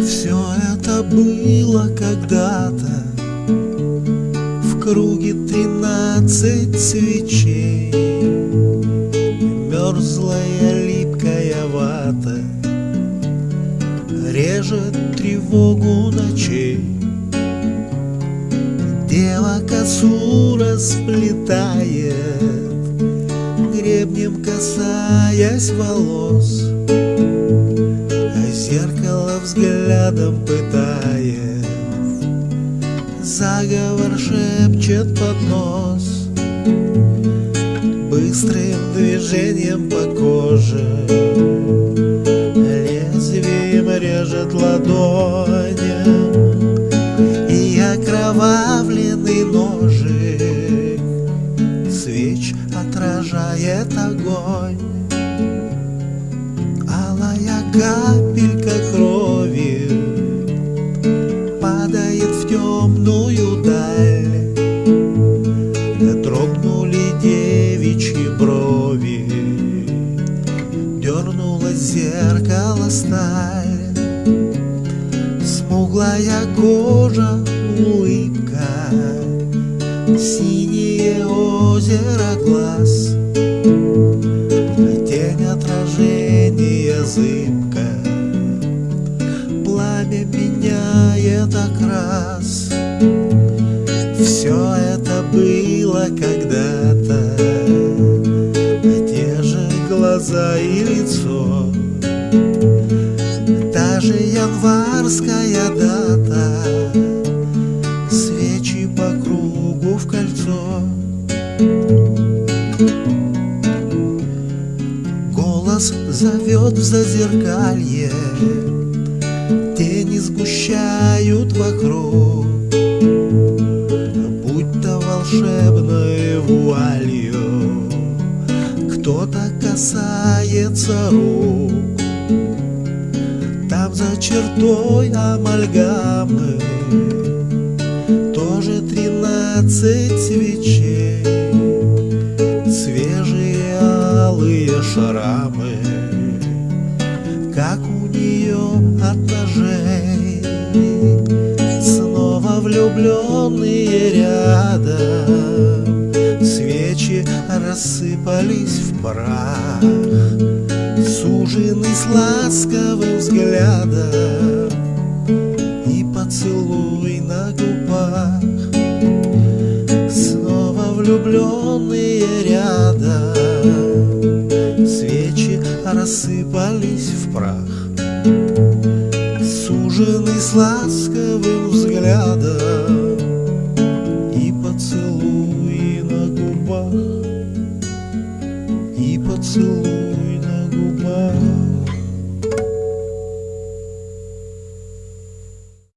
Все это было когда-то В круге тринадцать свечей. Мерзлая липкая вата Режет тревогу ночей. Дева косу расплетает Гребнем касаясь волос А зеркало взглядом пытает. Заговор шепчет под нос Быстрым движением по коже. Лезвием режет ладонь отражает огонь. Алая капелька крови Падает в темную даль. Дрогнули девичьи брови Дернулось зеркало сталь. Смуглая кожа улыбка, синее озеро глаз, тень отражения зыбка, пламя меняет окрас. Все это было когда-то, те же глаза и лицо, та же январская дата Голос зовет в зазеркалье, Тени сгущают вокруг, Будь-то волшебной вуалью. Кто-то касается рук, Там за чертой амальгамы тоже тринадцать свечей, шрамы, Как у нее от ножей. Снова влюбленные рядом, Свечи рассыпались в прах, Суженый с ласковым взглядом И поцелуй на губах Снова влюбленные рядом рассыпались в прах Суженый с ласковым взглядом